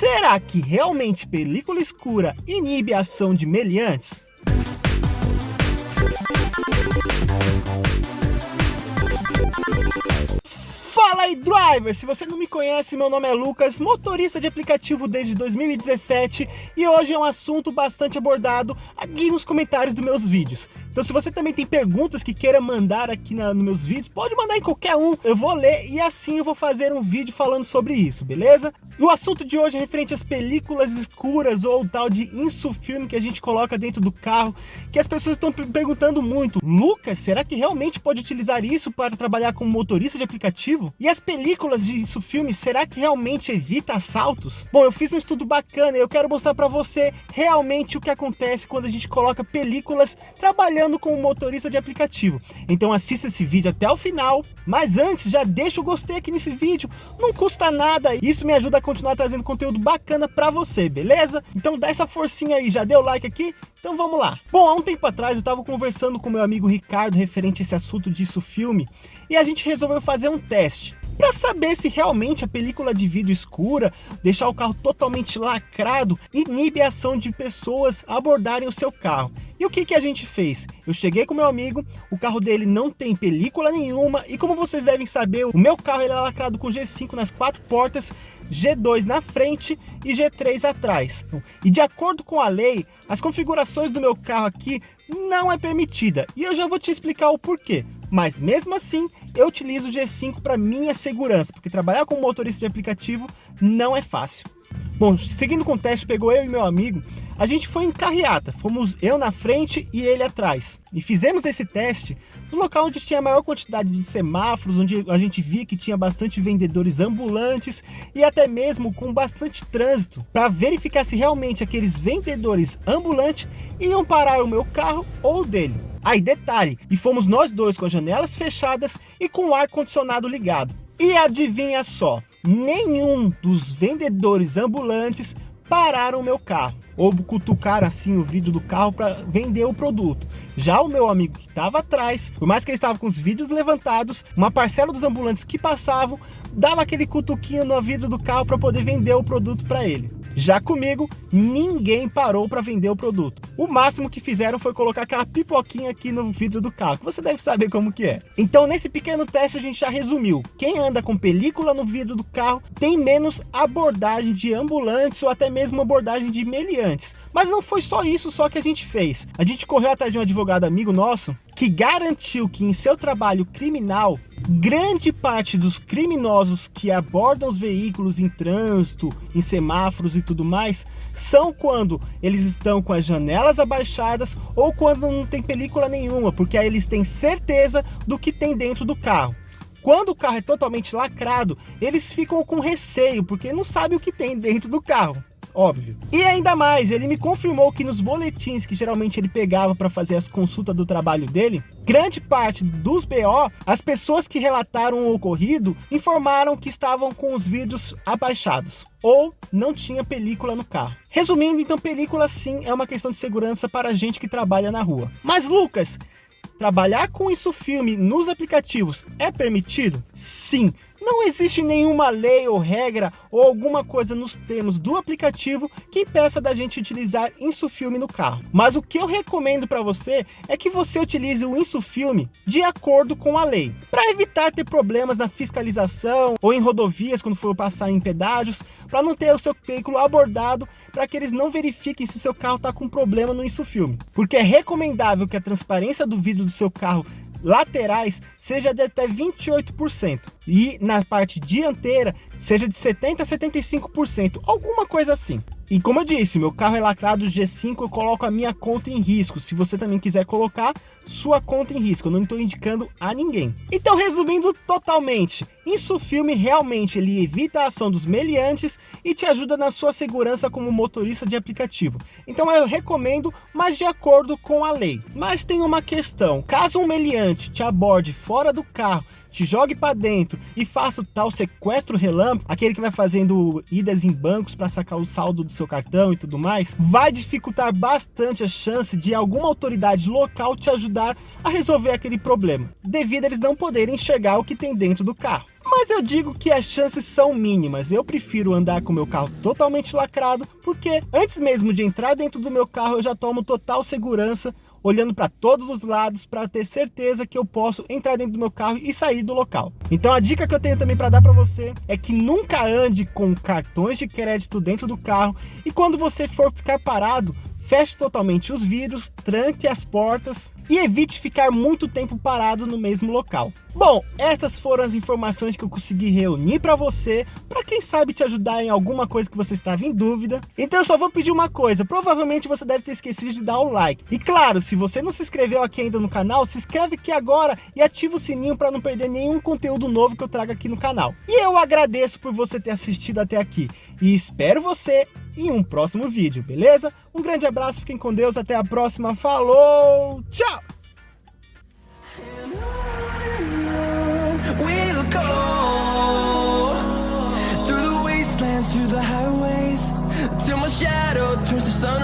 Será que realmente película escura inibe a ação de meliantes? Fala aí, driver! Se você não me conhece, meu nome é Lucas, motorista de aplicativo desde 2017 e hoje é um assunto bastante abordado aqui nos comentários dos meus vídeos. Então se você também tem perguntas que queira mandar aqui na, nos meus vídeos, pode mandar em qualquer um, eu vou ler e assim eu vou fazer um vídeo falando sobre isso, beleza? E o assunto de hoje é referente às películas escuras ou tal de insufilme que a gente coloca dentro do carro, que as pessoas estão perguntando muito. Lucas, será que realmente pode utilizar isso para trabalhar como motorista de aplicativo? E as películas de insufilme, será que realmente evita assaltos? Bom, eu fiz um estudo bacana e eu quero mostrar para você realmente o que acontece quando a gente coloca películas trabalhando trabalhando como motorista de aplicativo. Então assista esse vídeo até o final. Mas antes, já deixa o gostei aqui nesse vídeo. Não custa nada. Isso me ajuda a continuar trazendo conteúdo bacana para você, beleza? Então dá essa forcinha aí. Já deu like aqui? Então vamos lá. Bom, há um tempo atrás eu estava conversando com meu amigo Ricardo referente a esse assunto disso filme. E a gente resolveu fazer um teste para saber se realmente a película de vidro escura, deixar o carro totalmente lacrado, inibe a ação de pessoas abordarem o seu carro. E o que, que a gente fez? Eu cheguei com meu amigo, o carro dele não tem película nenhuma e como vocês devem saber, o meu carro ele é lacrado com G5 nas quatro portas, G2 na frente e G3 atrás. E de acordo com a lei, as configurações do meu carro aqui não é permitida. E eu já vou te explicar o porquê. Mas mesmo assim, eu utilizo o G5 para minha segurança, porque trabalhar como motorista de aplicativo não é fácil. Bom, seguindo com o teste, pegou eu e meu amigo, a gente foi em carreata, fomos eu na frente e ele atrás. E fizemos esse teste no local onde tinha a maior quantidade de semáforos, onde a gente via que tinha bastante vendedores ambulantes e até mesmo com bastante trânsito, para verificar se realmente aqueles vendedores ambulantes iam parar o meu carro ou o dele. Aí detalhe, e fomos nós dois com as janelas fechadas e com o ar condicionado ligado. E adivinha só, nenhum dos vendedores ambulantes pararam o meu carro ou cutucaram assim o vidro do carro para vender o produto. Já o meu amigo que estava atrás, por mais que ele estava com os vidros levantados, uma parcela dos ambulantes que passavam dava aquele cutuquinho no vidro do carro para poder vender o produto para ele. Já comigo, ninguém parou para vender o produto. O máximo que fizeram foi colocar aquela pipoquinha aqui no vidro do carro, que você deve saber como que é. Então, nesse pequeno teste, a gente já resumiu. Quem anda com película no vidro do carro tem menos abordagem de ambulantes ou até mesmo abordagem de meliantes. Mas não foi só isso só que a gente fez. A gente correu atrás de um advogado amigo nosso que garantiu que em seu trabalho criminal, grande parte dos criminosos que abordam os veículos em trânsito, em semáforos e tudo mais, são quando eles estão com as janelas abaixadas ou quando não tem película nenhuma, porque aí eles têm certeza do que tem dentro do carro. Quando o carro é totalmente lacrado, eles ficam com receio, porque não sabem o que tem dentro do carro óbvio. E ainda mais, ele me confirmou que nos boletins que geralmente ele pegava para fazer as consultas do trabalho dele, grande parte dos BO, as pessoas que relataram o ocorrido informaram que estavam com os vidros abaixados ou não tinha película no carro. Resumindo, então película sim é uma questão de segurança para a gente que trabalha na rua. Mas Lucas, trabalhar com isso filme nos aplicativos é permitido? Sim, não existe nenhuma lei ou regra ou alguma coisa nos termos do aplicativo que impeça da gente utilizar Insufilme no carro. Mas o que eu recomendo para você é que você utilize o Insufilme de acordo com a lei, para evitar ter problemas na fiscalização ou em rodovias quando for passar em pedágios, para não ter o seu veículo abordado, para que eles não verifiquem se seu carro está com problema no Insufilme. Porque é recomendável que a transparência do vidro do seu carro laterais seja de até 28% e na parte dianteira seja de 70 a 75%, alguma coisa assim. E como eu disse, meu carro é lacrado G5, eu coloco a minha conta em risco. Se você também quiser colocar sua conta em risco, eu não estou indicando a ninguém. Então, resumindo totalmente, Insufilme realmente ele evita a ação dos meliantes e te ajuda na sua segurança como motorista de aplicativo. Então eu recomendo, mas de acordo com a lei. Mas tem uma questão, caso um meliante te aborde fora do carro te jogue para dentro e faça o tal sequestro relâmpago, aquele que vai fazendo idas em bancos para sacar o saldo do seu cartão e tudo mais, vai dificultar bastante a chance de alguma autoridade local te ajudar a resolver aquele problema, devido a eles não poderem enxergar o que tem dentro do carro. mas eu digo que as chances são mínimas. Eu prefiro andar com meu carro totalmente lacrado, porque antes mesmo de entrar dentro do meu carro, eu já tomo total segurança olhando para todos os lados para ter certeza que eu posso entrar dentro do meu carro e sair do local. Então a dica que eu tenho também para dar para você é que nunca ande com cartões de crédito dentro do carro e quando você for ficar parado, feche totalmente os vidros, tranque as portas e evite ficar muito tempo parado no mesmo local. Bom, essas foram as informações que eu consegui reunir para você, para quem sabe te ajudar em alguma coisa que você estava em dúvida. Então eu só vou pedir uma coisa, provavelmente você deve ter esquecido de dar o like. E claro, se você não se inscreveu aqui ainda no canal, se inscreve aqui agora e ativa o sininho para não perder nenhum conteúdo novo que eu trago aqui no canal. E eu agradeço por você ter assistido até aqui e espero você em um próximo vídeo, beleza? Um grande abraço, fiquem com Deus, até a próxima, falou, tchau! shadow turns to sun